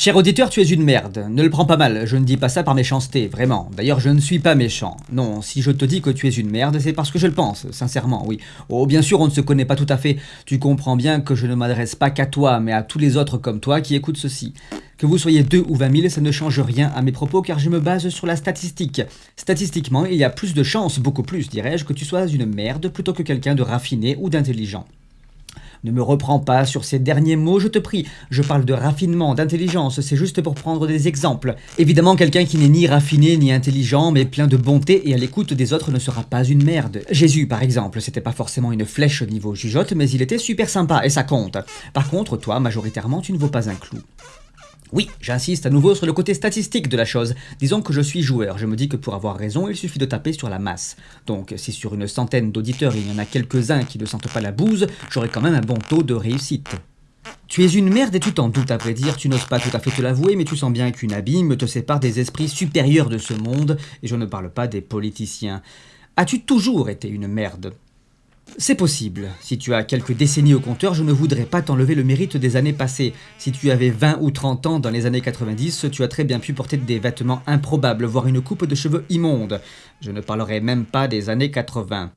Cher auditeur, tu es une merde. Ne le prends pas mal, je ne dis pas ça par méchanceté, vraiment. D'ailleurs, je ne suis pas méchant. Non, si je te dis que tu es une merde, c'est parce que je le pense, sincèrement, oui. Oh, bien sûr, on ne se connaît pas tout à fait. Tu comprends bien que je ne m'adresse pas qu'à toi, mais à tous les autres comme toi qui écoutent ceci. Que vous soyez deux ou vingt mille, ça ne change rien à mes propos car je me base sur la statistique. Statistiquement, il y a plus de chances, beaucoup plus dirais-je, que tu sois une merde plutôt que quelqu'un de raffiné ou d'intelligent. Ne me reprends pas sur ces derniers mots, je te prie. Je parle de raffinement, d'intelligence, c'est juste pour prendre des exemples. Évidemment, quelqu'un qui n'est ni raffiné ni intelligent, mais plein de bonté et à l'écoute des autres ne sera pas une merde. Jésus, par exemple, c'était pas forcément une flèche au niveau jugeote, mais il était super sympa, et ça compte. Par contre, toi, majoritairement, tu ne vaux pas un clou. Oui, j'insiste à nouveau sur le côté statistique de la chose. Disons que je suis joueur, je me dis que pour avoir raison, il suffit de taper sur la masse. Donc si sur une centaine d'auditeurs il y en a quelques-uns qui ne sentent pas la bouse, j'aurai quand même un bon taux de réussite. Tu es une merde et tu t'en doutes à vrai dire, tu n'oses pas tout à fait te l'avouer, mais tu sens bien qu'une abîme te sépare des esprits supérieurs de ce monde, et je ne parle pas des politiciens. As-tu toujours été une merde? C'est possible. Si tu as quelques décennies au compteur, je ne voudrais pas t'enlever le mérite des années passées. Si tu avais 20 ou 30 ans dans les années 90, tu as très bien pu porter des vêtements improbables, voire une coupe de cheveux immonde. Je ne parlerai même pas des années 80.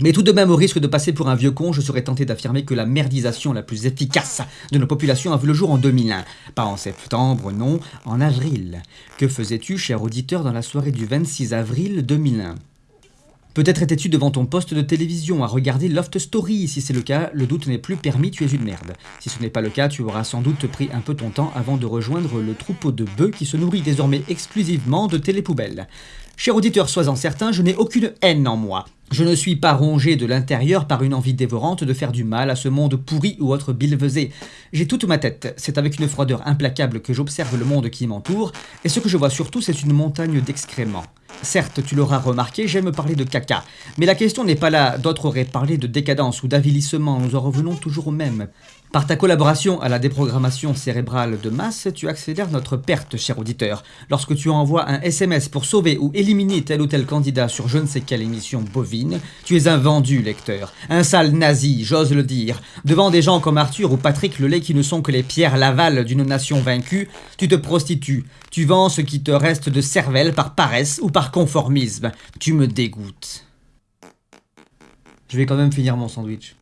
Mais tout de même, au risque de passer pour un vieux con, je serais tenté d'affirmer que la merdisation la plus efficace de nos populations a vu le jour en 2001. Pas en septembre, non, en avril. Que faisais-tu, cher auditeur, dans la soirée du 26 avril 2001 Peut-être étais-tu devant ton poste de télévision à regarder Loft Story. Si c'est le cas, le doute n'est plus permis, tu es une merde. Si ce n'est pas le cas, tu auras sans doute pris un peu ton temps avant de rejoindre le troupeau de bœufs qui se nourrit désormais exclusivement de télépoubelles. Cher auditeur, sois-en certain, je n'ai aucune haine en moi. Je ne suis pas rongé de l'intérieur par une envie dévorante de faire du mal à ce monde pourri ou autre bilvesé. J'ai toute ma tête, c'est avec une froideur implacable que j'observe le monde qui m'entoure, et ce que je vois surtout c'est une montagne d'excréments. Certes, tu l'auras remarqué, j'aime parler de caca. Mais la question n'est pas là, d'autres auraient parlé de décadence ou d'avilissement, nous en revenons toujours au même. Par ta collaboration à la déprogrammation cérébrale de masse, tu accélères notre perte, cher auditeur. Lorsque tu envoies un SMS pour sauver ou éliminer tel ou tel candidat sur je ne sais quelle émission bovine, tu es un vendu lecteur, un sale nazi, j'ose le dire. Devant des gens comme Arthur ou Patrick Lelay qui ne sont que les pierres Laval d'une nation vaincue, tu te prostitues, tu vends ce qui te reste de cervelle par paresse ou par conformisme. Tu me dégoûtes. Je vais quand même finir mon sandwich.